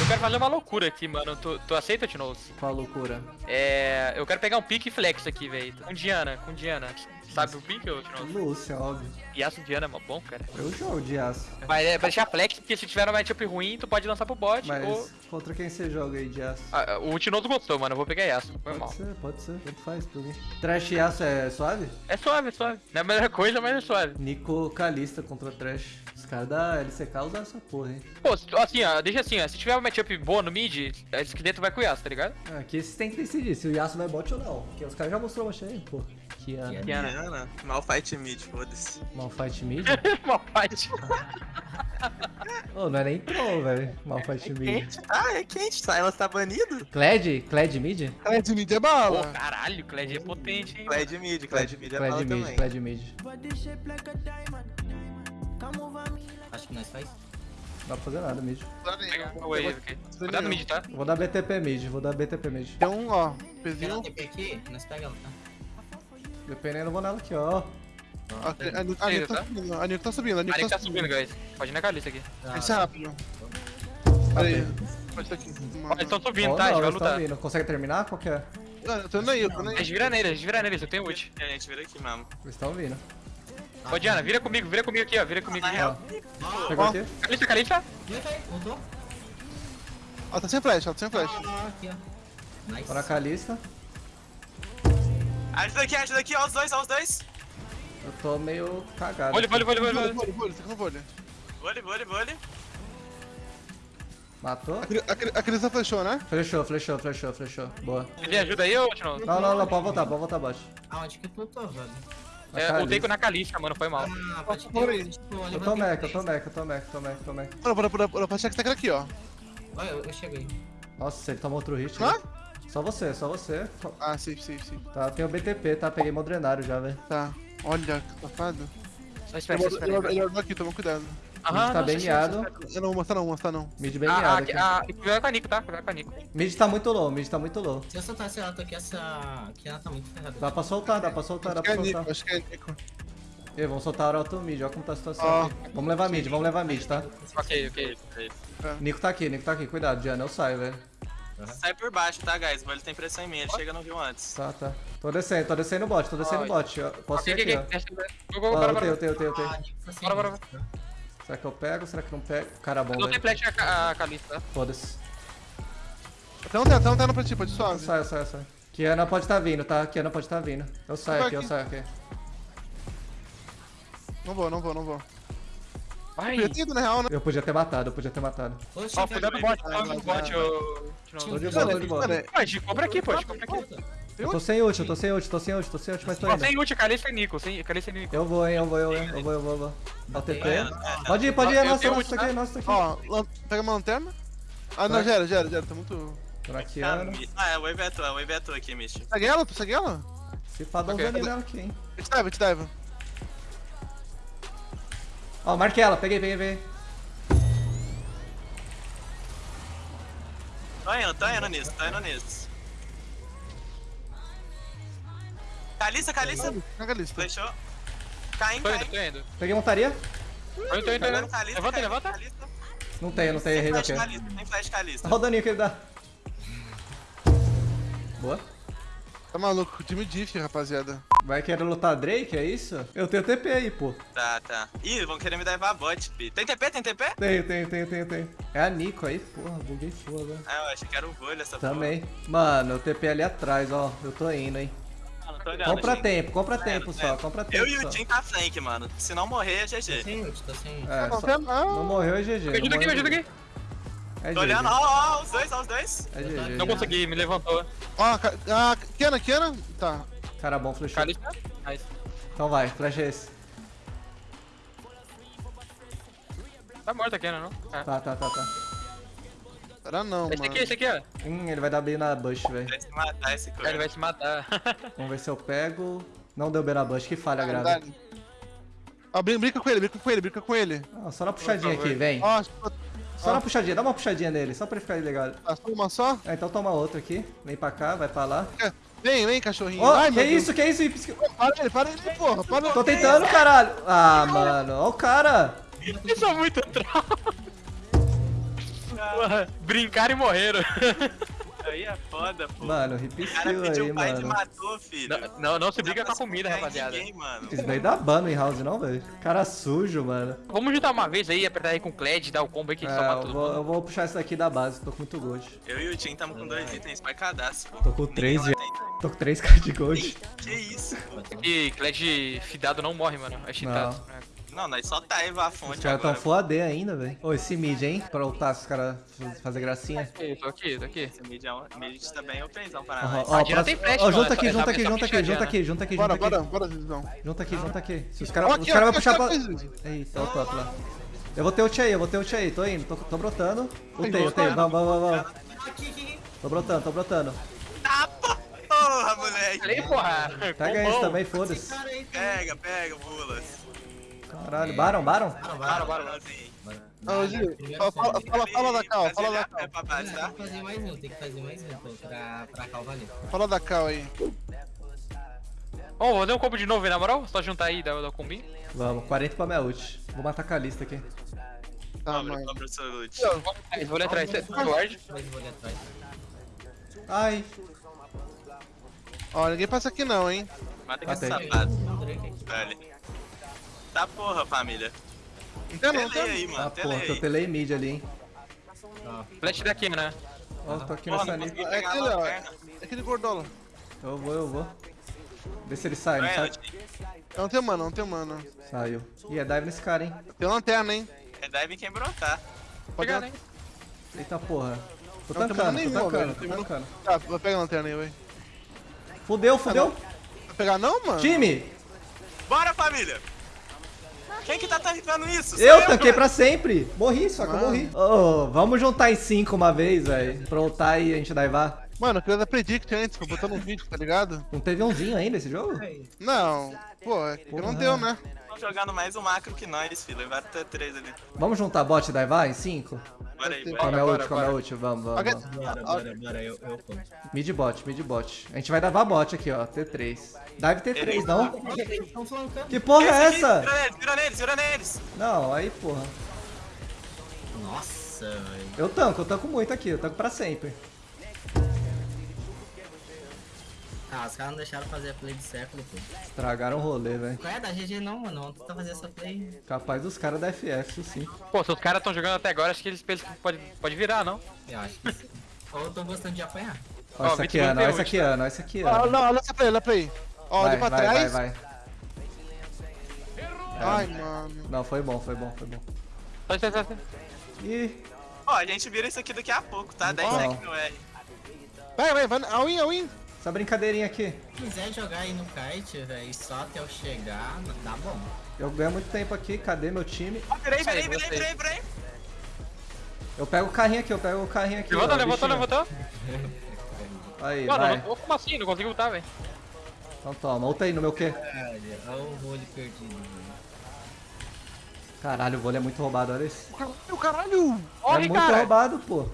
Eu quero fazer uma loucura aqui, mano. Tu, tu aceita, Tinoz? Qual loucura? É. Eu quero pegar um pique flex aqui, velho. Com Diana, com Diana. Sabe o pique, ô? Lúcia, óbvio. Yasuo Diana é mó bom, cara. Eu jogo de aço. Vai, é, vai deixar flex, porque se tiver um matchup ruim, tu pode lançar pro bot. Mas Ou... contra quem você joga aí de aço? Ah, o Tinoz gostou, mano. Eu vou pegar Yasuo. Foi mal. Pode ser, pode ser. Tanto faz pra mim. Trash e aço é suave? É suave, é suave. Não é a melhor coisa, mas é suave. Nico Calista contra Trash. Os caras da LCK usam essa porra, hein? Pô, assim, ó, deixa assim, ó. Se tiver uma matchup boa no mid, a esqueleto vai com o Yasuo, tá ligado? Ah, Aqui vocês têm que decidir se o Yasuo vai bot ou não. Porque os caras já mostrou uma aí, pô. Que ano. Diana. Diana, Malfight mid, foda-se. Malfight mid? Malfight. Ô, não é nem troll, velho. Malfight mid. Quente? Ah, é quente. Silence tá banido? Kled? Kled mid? É, de mid é Pô, bala. caralho, o Kled é potente, hein? Kled mid, Kled mid é Kled bala mid, também. Kled mid. Dá pra fazer nada mid. Pega o wave aqui. Cuidado no mid, tá? Vou dar BTP mid, vou dar BTP mid. Tem um, ó, pezinho. dar TP aqui? Nós pega ela, tá? Dependendo, eu vou nela aqui, ó. Ó, A Nito a Nito tá subindo, a Nito tá subindo, a Marik tá tá subindo, guys. Pode ir na caliça aqui. Esse é rápido. Peraí. Pode estar aqui. Eles estão subindo, Ó, tá? A gente não, vai eles tão lutar. vindo. Consegue terminar? Qual que é? Ah, Eu tô indo aí, eu tô indo A aí. gente vira neles, a gente vira neles, eu tenho ult. A gente vira aqui mesmo. Eles estão vindo. Ô, Diana, vira comigo, vira comigo aqui, ó. Vira comigo aqui. real, Pegou Ó. aqui? Vai, voltou. Ela tá sem flash, ela tá sem flash. Ó. Nice. Na Calista. Ajuda aqui, ajuda aqui, ó, os dois, ó, os dois. Eu tô meio cagado. Vole, vole, vole, vole. Vole. tá com vôlei. Vole, vole, vole. Matou? A A a Crisa flechou, né? Flechou, flechou, flechou, flechou. Boa. Ele ajuda aí, ô, Tino? Não, não, não, pode voltar, pode voltar abaixo. Aonde que tu tô, velho? É, ultei Kalista. na caliça, mano, foi mal. Ah, pode Por aí. Eu tô mec, eu tô mec, eu tô mec, tô mec, tô mec, tô mec. Bora, bora, bora, bora, pra chegar aqui, ó. Olha, eu, eu cheguei. Nossa, ele tomou outro hit. Hã? né? Só você, só você. Ah, safe, safe, safe. Tá, tem o BTP, tá? Peguei Modrenário já, velho. Tá. Olha, que safado. Só espera, só espera. ele- aqui, toma cuidado. Mid tá bem miado. Eu não vou mostrar não, mostrar não. Mid bem Ah, miado ah, aqui. ah, cuidado com a Nico, tá? Cuidado com a Nico. Mid tá muito low, mid tá muito low. Se eu soltasse ela, tô aqui, essa. Aqui ela tá muito ferrada. Dá pra soltar, dá pra soltar, dá Acho que pra é soltar. Nico, acho que é Nico. Ei, vamos soltar a hora auto mid, olha como tá a situação aqui. Vamos levar mid, vamos levar mid, tá? Ok, ok. Nico tá aqui, Nico tá aqui, cuidado, Diana, eu saio, velho. Sai por baixo, tá, guys? Ele tem pressão em mim, ele chega no viu antes. Tá, tá. Tô descendo, tô descendo o bot, tô descendo o bot. ó. Posso ir Ok, aqui, ok, ó. ok. Go, go, Ó, bora, eu tenho, eu bora. tenho, eu tenho, eu tenho. Ah, tá sem Bora, bora, vida. Será que eu pego? Será que não pego? Cara bom, Eu não tenho velho. flash a, ca- a caliça, tá? Foda-se. Até não tem, até não tem pra ti, pode Eu suave. saio, eu saio, eu saio. Kiana pode tá vindo, tá? Kiana pode tá vindo. Eu saio Vai aqui, eu aqui. saio aqui. Não vou, não vou, não vou. Vai. Na real, né? Eu podia ter matado, eu podia ter matado. Ó, cuidado no bot, vai, cuidado no vai, bot. Tino. Tô de boa, tô de boa. Gente compra aqui, gente compra aqui. Eu tô sem ult, eu tô sem ult, tô sem ult, tô sem ult, mas tô Ó, indo. sem ult, caliça e Nico, sem caliça e Nico. Eu vou, hein, eu vou, eu, eu vou, eu vou, eu vou. Dá TP. É, Pode ir, pode ir, nossa, nossa, isso aqui, tá? nossa, isso aqui. Ó, pega uma lanterna. Ah, não, gera, gera, gera, tá muito... Mi- Ah, é, o wave é tua, o wave é tua aqui, Mish. Segue ela? Tu segue ela? Se pá, dá um daninho nela aqui, hein. Eu te dive, eu te dive. Ó, marquei ela, peguei, peguei, peguei. Tô indo, tô indo nisso, tô indo nisso. Caliça, Caliça. Caga a lista. Flechou. Caim, Tô indo, tô indo. Peguei montaria? Tô indo, tô indo, Levanta, levanta. Não tem, não tem, Tem errei aqui. Caliça, tem flash Caliça. Olha o daninho que ele dá. Boa. Tá maluco, time diff, rapaziada. Vai querer lutar Drake, é isso? Eu tenho TP aí, pô. Tá, tá. Ih, vão querer me levar bot, pi. Tem TP, tem TP? Tenho, tenho, tenho, tenho, tenho. É a Nico aí, porra, buguei foda. Ah, eu achei que era o Volho essa Também. Mano, o TP ali atrás, ó. Eu tô indo, hein. Porra. Mano, tô olhando, Compra gente. tempo, compra Tá tempo só, tá compra tempo Eu e o Tim tá flank, mano. Se não morrer, é Tô GG. sem ult, tô sem ult. É, Não, só- ah, não morreu é GG. Me ajuda aqui, me ajuda aqui. É Tô olhando, ó, ó, os dois, ó, os dois. É GG. Não consegui, me levantou. Ó, ca- ah, Kiana, Kiana. Tá. Cara bom, flechou. Nice. Então vai, flash esse. Tá morto aqui, não? É. Tá, tá, tá, tá. Será não, Esse mano. aqui, esse aqui, ó. Hum, ele vai dar B na bush, velho. Vai se matar esse Ele corno. vai se matar. Vamos ver se eu pego. Não deu B na bush, que falha grave. Verdade. Ó, brin- brinca com ele, brinca com ele, brinca com ele. Ah, só na puxadinha aqui, vem. Ó, Só na puxadinha, dá uma puxadinha nele, só pra ele ficar legal. tá só uma só. Ah, então toma outra aqui. Vem pra cá, vai pra lá. Vem, vem, cachorrinho. Ó, Ai, que Deus. isso, que isso? Pisca- Para ele, para ele, porra. Para Tô tentando, caralho. Ah, mano, ó o cara. Isso é muito trauma. Brincaram e morreram. Aí é foda, pô. Mano, pediu aí, o pai e mano. matou, filho. Não, não, não se Não briga com a comida, em rapaziada. Ninguém, mano. Isso daí dá ban no in-house, não, velho. Cara sujo, mano. Vamos juntar uma vez aí, apertar aí com o Kled, dar o combo aí que É, só mata eu vou, eu vou puxar isso daqui da base, tô com muito gold. Eu e o Tim tamo com dois itens pra cadastro, pô. Tô com Ninguém três, tem. Tô com 3k de gold. Que isso, pô. E Kled fidado não morre, mano. É cheatado. Não, nós só tá Eva a Os fonte caras tão full AD ainda, velho. Ô, esse mid, hein? Pra ultar os caras faz- fazer gracinha. Aqui, tô aqui, tô aqui. Esse mid, é um, mid tá bem openzão para nós. Ó, próximo- tem flash, ó, junta é aqui, junta é aqui, junta aqui, junta aqui, junta aqui, Bora, junta aqui. bora, bora, Zizão. Junta aqui, junta aqui. Se os caras Ó, os ó, vão puxar pra... Eita, o top lá. Eu vou ter ult aí, eu vou ter ult aí. Tô indo, tô, tô brotando. Ultei, ultei. Vamos, vamos, vamos. Tô brotando, tô brotando. Ah, porra, moleque. Falei, porra. Pega esse também, foda-se. tá- Pega, pega, bulas. Caralho, Baron, Baron? Bora. bora. Assim. Ô, Gil, fala, fala, fala, da cal, fala da cal. Tem que fazer mais um, tem que fazer mais um pô, pra, pra calva ali. Fala da cal aí. Ó, vou fazer um combo de novo, hein, na moral? Só juntar aí, dar o combinho. Vamos, 40 pra minha ult. Vou matar a Kalista aqui. Tá, Cobra, mãe. cobra o seu loot. Eu vou ali atrás. Vou ali atrás. Ai, Ó, ninguém passa aqui não, hein. Mata Drake aqui. velho. Tá porra, família. Não tem não, não tem aí, ah mano. Tela porra, aí. eu telei mid ali, hein. Ó, Flash daqui, né? Ó, tô aqui Porra, nessa não linha. consegui É aquele, ó. É aquele gordola. Eu vou, eu vou. Vê se ele sai, não Vai, sai? Elton. Não tem mana, não tem mana. Saiu. Ih, é dive nesse cara, hein. Tem lanterna, hein. É dive quem brotar. Pode Pegar, né? Eita porra. Tô Não tancando, tô tancando, velho. tô tancando. Tá, vai pegar a lanterna aí, vai. Fudeu, fudeu. Vai pegar não, mano? Time, Bora, família! Quem que tá tancando isso? Sou eu tanquei pra sempre. Morri, só que eu Mano. morri. Ô, vamos juntar em 5 uma vez, velho. Pra ultar e a gente daivar. Mano, eu queria dar predict antes, pra botar no vídeo, tá ligado? Não teve umzinho ainda esse jogo? Não, pô, é que não deu, né? Estão jogando mais um macro que nós, filho. Levaram até três ali. Vamos juntar bot e daivar em 5? Bora aí, bora. minha bora, ult, com a minha bora. ult, vamos, vamos. Vamos. Bora, bora, bora, eu, eu. Mid bot, mid bot. A gente vai daivar bot aqui, ó. T3. Dive T3, não? Que porra é essa? Vira neles, vira neles, vira neles! Não, aí, porra. Nossa, velho. Eu tanco, eu tanco muito aqui, eu tanco pra sempre. Ah, os caras não deixaram fazer a play de século, pô. Estragaram o rolê, velho. Qual é da GG não, mano? Vamos tentar fazer essa play. Capaz dos caras da FF, isso sim. Pô, se os caras tão jogando até agora, acho que eles pensam que pode, pode virar, não? Eu acho que sim. Ou eu tô gostando de apanhar. Ó, Ó, essa aqui, não Ana, essa ult, aqui, Ana, ó, essa aqui, Ana. não, olha essa ele, olha pra ele. Ó, Vai, olha pra vai, vai, trás. vai. Ai, mano. Não, foi bom, foi bom, foi bom. Só, só, só. Ih, Ó, a gente vira isso aqui daqui a pouco, tá? 10 Não. seconds no R. Vai, vai, vai. All in, all in. Essa brincadeirinha aqui. Se quiser jogar aí no kite, velho, só até eu chegar, tá bom. Eu ganho muito tempo aqui, cadê meu time? Ó, virei, virei, Aí, virei, gostei. virei, virei. Eu pego o carrinho aqui, eu pego o carrinho aqui. Levantou, ó, levantou, levantou. Aí, Mano, vai. eu- como assim? Não consigo lutar, velho. Então toma, ulta aí no meu quê? Olha, olha o vôlei perdido, velho. Caralho, o vôlei é muito roubado, olha isso. Meu caralho. é Corre, muito cara. roubado, pô.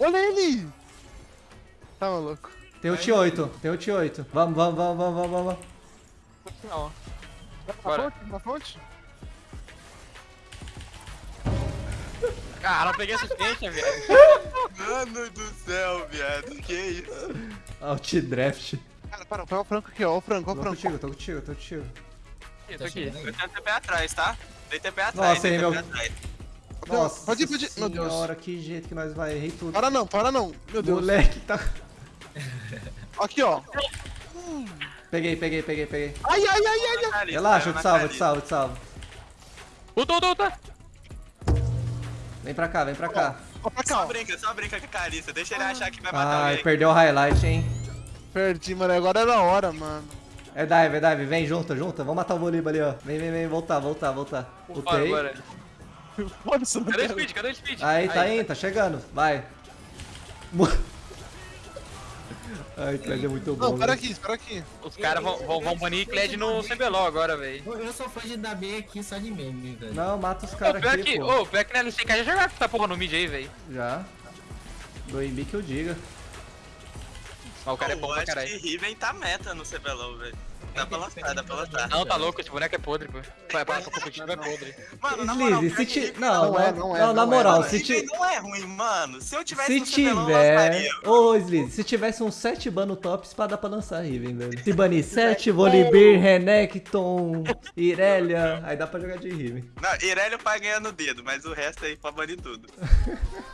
Olha ele. Tá maluco. Tem o T8, tem o T8. Vamos, vamos, vamos, vamos, vamos, vamos. Não. Na Bora. fonte, na fonte. Cara, eu peguei assistência, velho. Mano do céu, viado. Que isso? Alt draft. Cara, para, pega o franco aqui, ó. O franco, ó o Tô franco. contigo, tô contigo, tô contigo. Eu tô aqui. Eu tenho TP atrás, tá? Dei TP atrás. Nossa, TP meu- atrás. Nossa pode ir, pode ir. Meu Deus. senhora, que jeito que nós vai. Errei tudo. Para não, para não. Meu Deus. Moleque, tá... Aqui, ó. Peguei, peguei, peguei, peguei. Ai, ai, ai, ai, ai. Relaxa, eu te salvo, eu te salvo, eu te salvo. Ulta, ulta. Vem pra cá, vem pra cá. Só brinca, só brinca com a Caliça. Deixa ele achar que vai matar Ai, alguém. perdeu o highlight, hein. Perdi, mano. Agora era a hora, mano. É dive, é dive. Vem, junta, junta. Vamos matar o Voliba ali, ó. Vem, vem, vem. Voltar, voltar, voltar. Foda-se, Cadê o speed? Cadê o speed? Aí, tá indo, tá chegando. Vai. Ai, Kled é muito bom. Não, espera velho. aqui, espera aqui. Os caras vão, vão, vão banir Kled no CBLOL agora, velho. Eu, sou fã de dar B aqui só de meme, velho. Não, mata os Ô, caras aqui, que, pô. ô, pior que na LCK já jogaram com essa porra no mid aí, velho. Já. Do Embi que eu diga. Mas o cara é bom eu pra acho caralho. que Riven tá meta no CBLOL, velho. Dá pra lançar, dá pra lançar. Não, tá louco, esse boneco é podre, pô. Vai, pra, pra competitivo é podre. Mano, na moral, pior se ti... Não, Não não, é, é, não é, não, na não é, moral, é. se, ti... Não é ruim, mano. Se eu tivesse se eu tiver... Ô, Sleaze, se tivesse uns 7 ban no top, spa dá pra lançar Riven, velho. Se banir 7, Volibear, Renekton, Irelia, aí dá pra jogar de Riven. Não, Irelia pai ganha no dedo, mas o resto aí pra banir tudo.